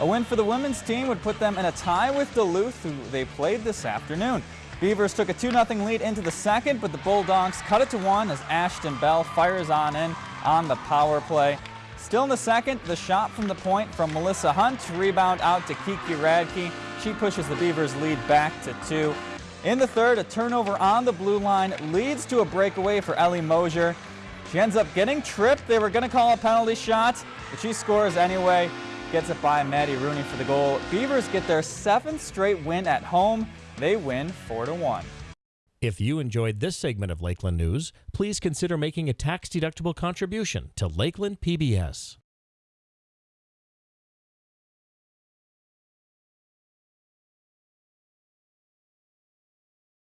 A win for the women's team would put them in a tie with Duluth, who they played this afternoon. Beavers took a 2-0 lead into the second, but the Bulldogs cut it to one as Ashton Bell fires on in on the power play. Still in the second, the shot from the point from Melissa Hunt, rebound out to Kiki Radke. She pushes the Beavers lead back to two. In the third, a turnover on the blue line leads to a breakaway for Ellie Mosier. She ends up getting tripped. They were going to call a penalty shot, but she scores anyway. Gets it by Maddie Rooney for the goal. Beavers get their seventh straight win at home. They win 4 to 1. If you enjoyed this segment of Lakeland News, please consider making a tax-deductible contribution to Lakeland PBS.